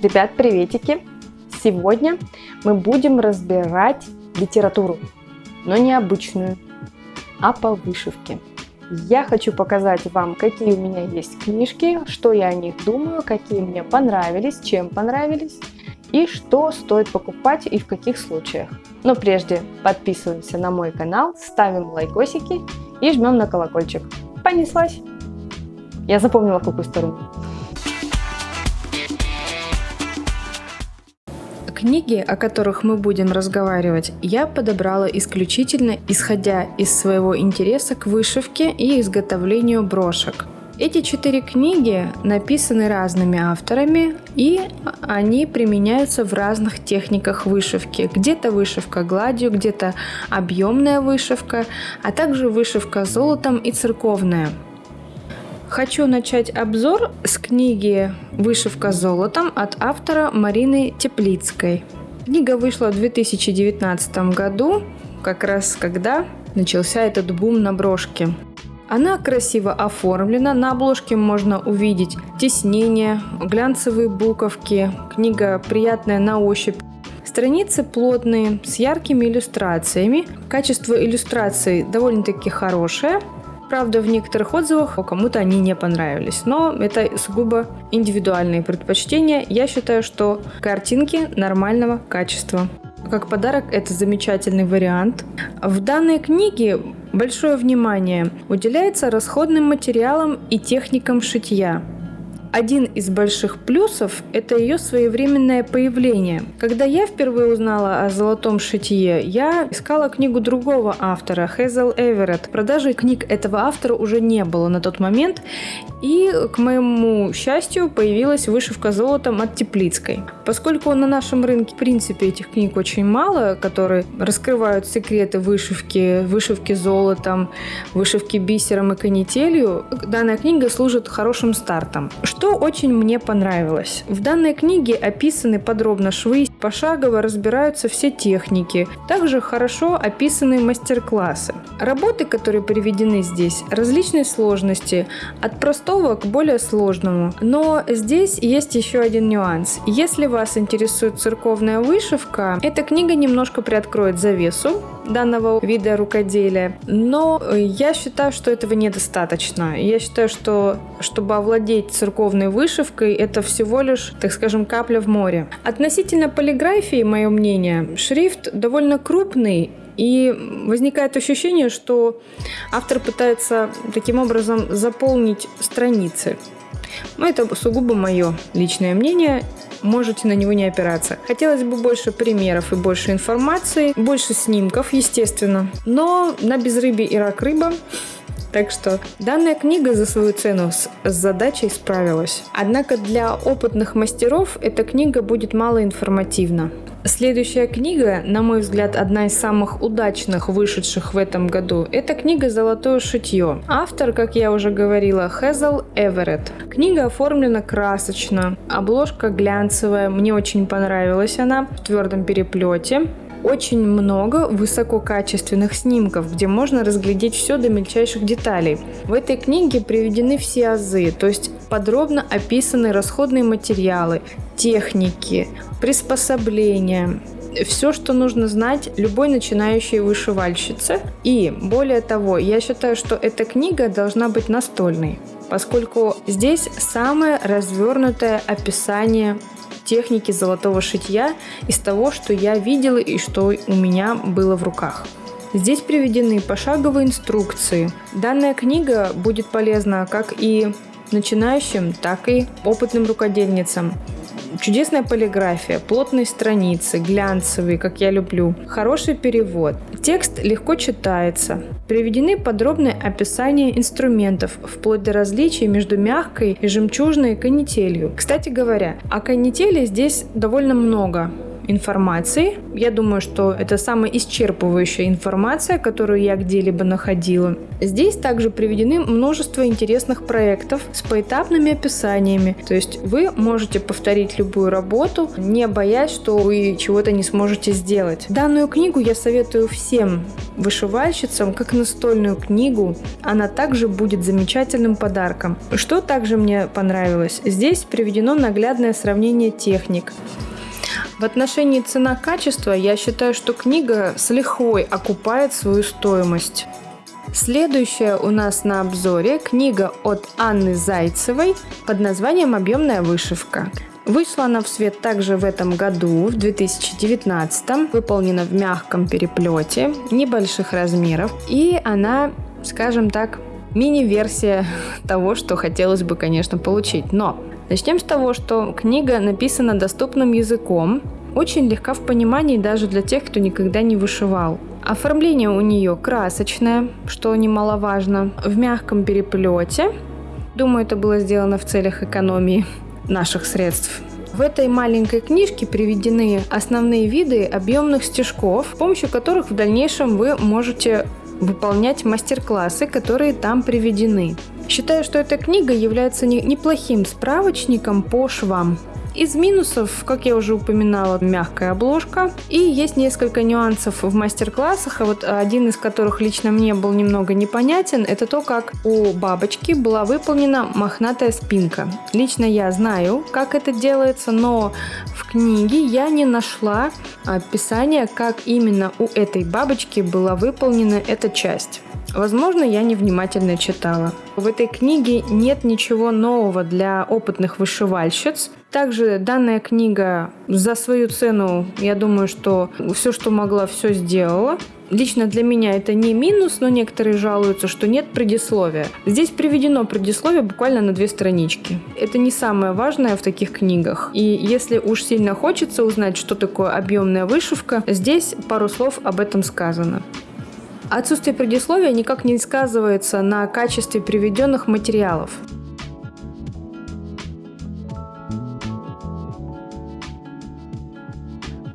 Ребят, приветики! Сегодня мы будем разбирать литературу, но не обычную, а по вышивке. Я хочу показать вам, какие у меня есть книжки, что я о них думаю, какие мне понравились, чем понравились и что стоит покупать и в каких случаях. Но прежде подписываемся на мой канал, ставим лайкосики и жмем на колокольчик. Понеслась! Я запомнила, какую сторону. Книги, о которых мы будем разговаривать, я подобрала исключительно исходя из своего интереса к вышивке и изготовлению брошек. Эти четыре книги написаны разными авторами, и они применяются в разных техниках вышивки. Где-то вышивка гладью, где-то объемная вышивка, а также вышивка золотом и церковная. Хочу начать обзор с книги «Вышивка золотом» от автора Марины Теплицкой. Книга вышла в 2019 году, как раз когда начался этот бум на брошке. Она красиво оформлена, на обложке можно увидеть тиснение, глянцевые буковки, книга приятная на ощупь. Страницы плотные, с яркими иллюстрациями. Качество иллюстраций довольно-таки хорошее – Правда, в некоторых отзывах кому-то они не понравились, но это сугубо индивидуальные предпочтения. Я считаю, что картинки нормального качества. Как подарок это замечательный вариант. В данной книге большое внимание уделяется расходным материалам и техникам шитья. Один из больших плюсов – это ее своевременное появление. Когда я впервые узнала о золотом шитье, я искала книгу другого автора, Хезел Эверетт. Продажи книг этого автора уже не было на тот момент, и, к моему счастью, появилась вышивка золотом от Теплицкой. Поскольку на нашем рынке, в принципе, этих книг очень мало, которые раскрывают секреты вышивки, вышивки золотом, вышивки бисером и канителью, данная книга служит хорошим стартом. Что очень мне понравилось? В данной книге описаны подробно швы, пошагово разбираются все техники. Также хорошо описаны мастер-классы. Работы, которые приведены здесь, различной сложности, от простого к более сложному. Но здесь есть еще один нюанс. Если вас интересует церковная вышивка, эта книга немножко приоткроет завесу данного вида рукоделия. Но я считаю, что этого недостаточно. Я считаю, что чтобы овладеть церковной церковной вышивкой это всего лишь, так скажем, капля в море. Относительно полиграфии, мое мнение, шрифт довольно крупный и возникает ощущение, что автор пытается таким образом заполнить страницы. Но это сугубо мое личное мнение, можете на него не опираться. Хотелось бы больше примеров и больше информации, больше снимков, естественно. Но на безрыбье и рак рыба так что данная книга за свою цену с, задачей справилась. Однако для опытных мастеров эта книга будет мало информативна. Следующая книга, на мой взгляд, одна из самых удачных вышедших в этом году, это книга «Золотое шитье». Автор, как я уже говорила, Хезл Эверетт. Книга оформлена красочно, обложка глянцевая, мне очень понравилась она в твердом переплете очень много высококачественных снимков, где можно разглядеть все до мельчайших деталей. В этой книге приведены все азы, то есть подробно описаны расходные материалы, техники, приспособления, все, что нужно знать любой начинающей вышивальщице. И более того, я считаю, что эта книга должна быть настольной, поскольку здесь самое развернутое описание техники золотого шитья из того, что я видела и что у меня было в руках. Здесь приведены пошаговые инструкции. Данная книга будет полезна как и начинающим, так и опытным рукодельницам. Чудесная полиграфия, плотные страницы, глянцевые, как я люблю, хороший перевод. Текст легко читается. Приведены подробные описания инструментов, вплоть до различий между мягкой и жемчужной канителью. Кстати говоря, о канители здесь довольно много информации. Я думаю, что это самая исчерпывающая информация, которую я где-либо находила. Здесь также приведены множество интересных проектов с поэтапными описаниями. То есть вы можете повторить любую работу, не боясь, что вы чего-то не сможете сделать. Данную книгу я советую всем вышивальщицам, как настольную книгу. Она также будет замечательным подарком. Что также мне понравилось? Здесь приведено наглядное сравнение техник. В отношении цена-качество я считаю, что книга с лихвой окупает свою стоимость. Следующая у нас на обзоре книга от Анны Зайцевой под названием «Объемная вышивка». Вышла она в свет также в этом году, в 2019, выполнена в мягком переплете, небольших размеров, и она, скажем так, мини-версия того, что хотелось бы, конечно, получить. Но начнем с того, что книга написана доступным языком, очень легка в понимании даже для тех, кто никогда не вышивал. Оформление у нее красочное, что немаловажно, в мягком переплете. Думаю, это было сделано в целях экономии наших средств. В этой маленькой книжке приведены основные виды объемных стежков, с помощью которых в дальнейшем вы можете выполнять мастер-классы, которые там приведены. Считаю, что эта книга является неплохим справочником по швам. Из минусов, как я уже упоминала, мягкая обложка. И есть несколько нюансов в мастер-классах, а вот один из которых лично мне был немного непонятен, это то, как у бабочки была выполнена мохнатая спинка. Лично я знаю, как это делается, но в книге я не нашла описания, как именно у этой бабочки была выполнена эта часть. Возможно, я невнимательно читала. В этой книге нет ничего нового для опытных вышивальщиц. Также данная книга за свою цену, я думаю, что все, что могла, все сделала. Лично для меня это не минус, но некоторые жалуются, что нет предисловия. Здесь приведено предисловие буквально на две странички. Это не самое важное в таких книгах. И если уж сильно хочется узнать, что такое объемная вышивка, здесь пару слов об этом сказано. Отсутствие предисловия никак не сказывается на качестве приведенных материалов.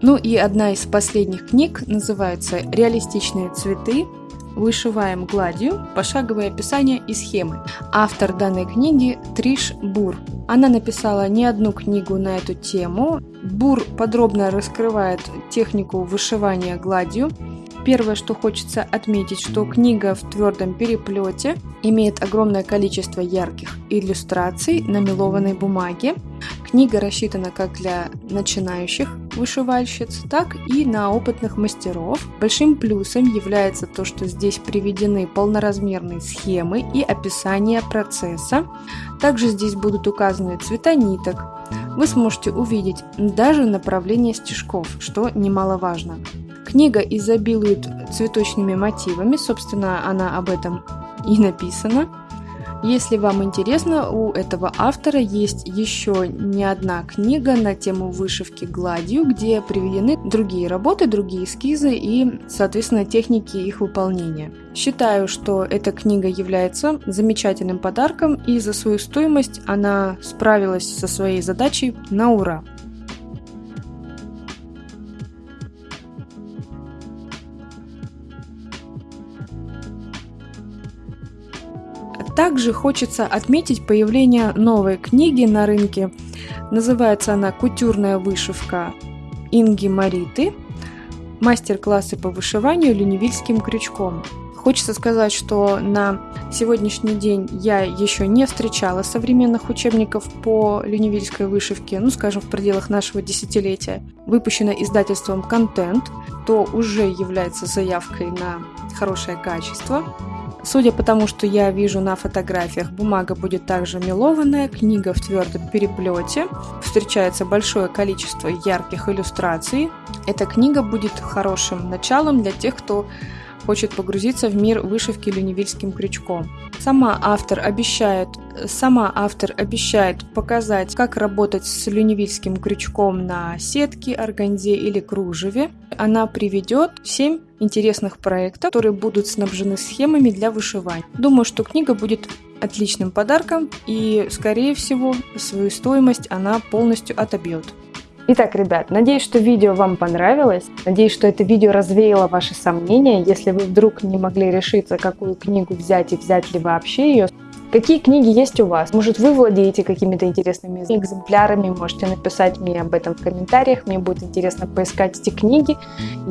Ну и одна из последних книг называется «Реалистичные цветы. Вышиваем гладью. Пошаговое описание и схемы». Автор данной книги Триш Бур. Она написала не одну книгу на эту тему. Бур подробно раскрывает технику вышивания гладью, Первое, что хочется отметить, что книга в твердом переплете имеет огромное количество ярких иллюстраций на мелованной бумаге. Книга рассчитана как для начинающих вышивальщиц, так и на опытных мастеров. Большим плюсом является то, что здесь приведены полноразмерные схемы и описание процесса. Также здесь будут указаны цвета ниток. Вы сможете увидеть даже направление стежков, что немаловажно. Книга изобилует цветочными мотивами, собственно, она об этом и написана. Если вам интересно, у этого автора есть еще не одна книга на тему вышивки гладью, где приведены другие работы, другие эскизы и, соответственно, техники их выполнения. Считаю, что эта книга является замечательным подарком, и за свою стоимость она справилась со своей задачей на ура. Также хочется отметить появление новой книги на рынке. Называется она «Кутюрная вышивка Инги Мариты. Мастер-классы по вышиванию ленивильским крючком». Хочется сказать, что на сегодняшний день я еще не встречала современных учебников по люневильской вышивке, ну, скажем, в пределах нашего десятилетия. Выпущено издательством «Контент», то уже является заявкой на хорошее качество. Судя по тому, что я вижу на фотографиях, бумага будет также мелованная, книга в твердом переплете, встречается большое количество ярких иллюстраций. Эта книга будет хорошим началом для тех, кто хочет погрузиться в мир вышивки люневильским крючком. Сама автор обещает, сама автор обещает показать, как работать с люневильским крючком на сетке, органзе или кружеве. Она приведет 7 интересных проектов, которые будут снабжены схемами для вышивания. Думаю, что книга будет отличным подарком и, скорее всего, свою стоимость она полностью отобьет. Итак, ребят, надеюсь, что видео вам понравилось. Надеюсь, что это видео развеяло ваши сомнения. Если вы вдруг не могли решиться, какую книгу взять и взять ли вообще ее, Какие книги есть у вас? Может, вы владеете какими-то интересными экземплярами? Можете написать мне об этом в комментариях. Мне будет интересно поискать эти книги.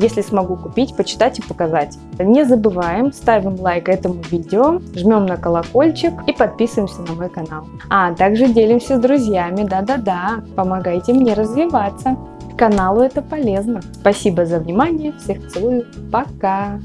Если смогу купить, почитать и показать. Не забываем, ставим лайк этому видео, жмем на колокольчик и подписываемся на мой канал. А также делимся с друзьями. Да-да-да, помогайте мне развиваться. Каналу это полезно. Спасибо за внимание. Всех целую. Пока.